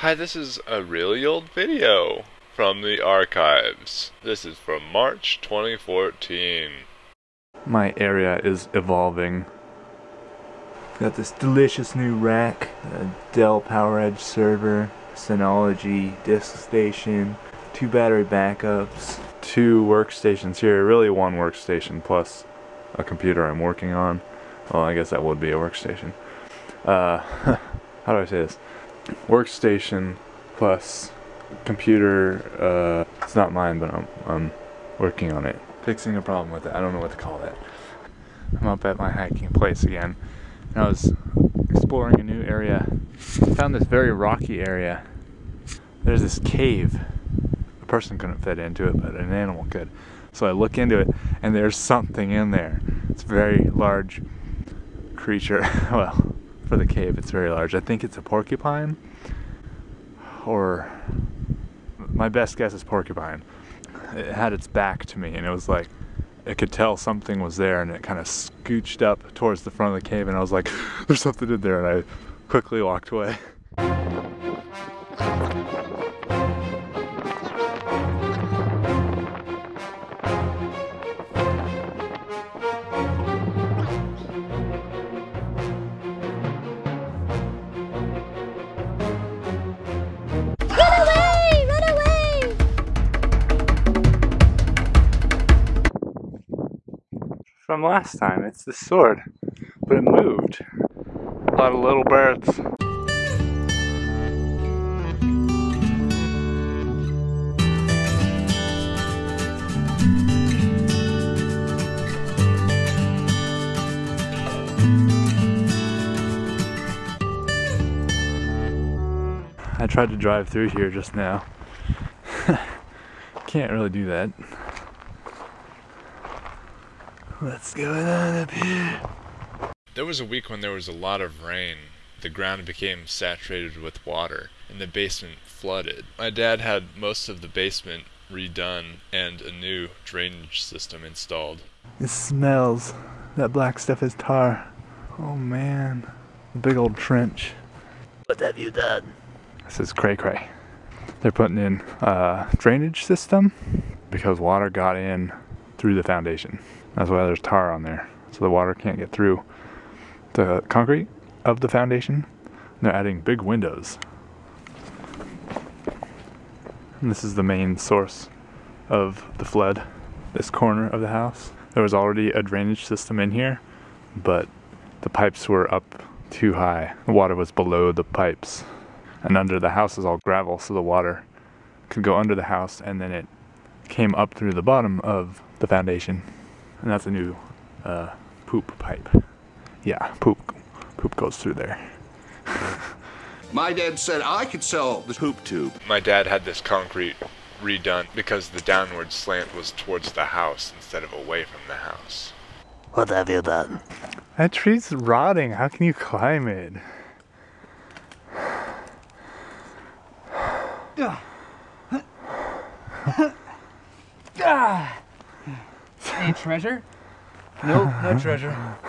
Hi, this is a really old video from the archives. This is from March 2014. My area is evolving. Got this delicious new rack, a Dell PowerEdge server, Synology disk station, two battery backups, two workstations here, really one workstation plus a computer I'm working on. Well, I guess that would be a workstation. Uh, how do I say this? Workstation plus computer, uh, it's not mine, but I'm, I'm working on it. Fixing a problem with it. I don't know what to call that. I'm up at my hiking place again. And I was exploring a new area. Found this very rocky area. There's this cave. A person couldn't fit into it, but an animal could. So I look into it, and there's something in there. It's a very large creature. well, for the cave, it's very large. I think it's a porcupine, or my best guess is porcupine. It had its back to me, and it was like it could tell something was there, and it kind of scooched up towards the front of the cave, and I was like, "There's something in there," and I quickly walked away. From last time, it's the sword, but it moved. A lot of little birds. I tried to drive through here just now. Can't really do that. What's going on up here? There was a week when there was a lot of rain. The ground became saturated with water, and the basement flooded. My dad had most of the basement redone and a new drainage system installed. It smells. That black stuff is tar. Oh man. A big old trench. What have you done? This is cray cray. They're putting in a drainage system because water got in through the foundation. That's why there's tar on there. So the water can't get through the concrete of the foundation. They're adding big windows. And this is the main source of the flood, this corner of the house. There was already a drainage system in here, but the pipes were up too high. The water was below the pipes. And under the house is all gravel, so the water could go under the house and then it came up through the bottom of the foundation. And that's a new uh, poop pipe. Yeah, poop poop goes through there. My dad said I could sell the poop tube. My dad had this concrete redone because the downward slant was towards the house instead of away from the house. What have you done? That tree's rotting. How can you climb it? Any treasure? Nope, no treasure.